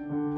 Mm-hmm.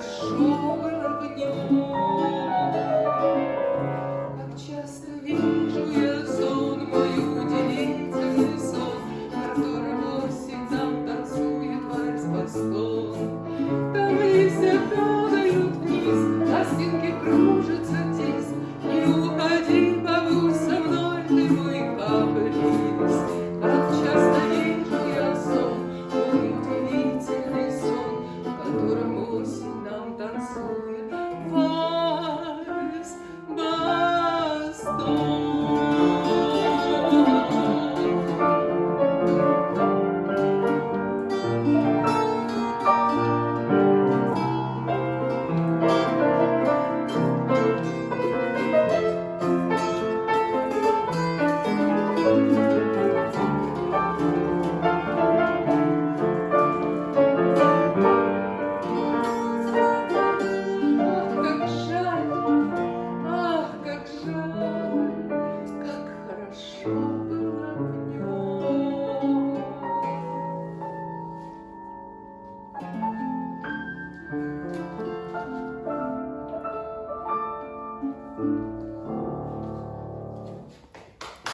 шум огнев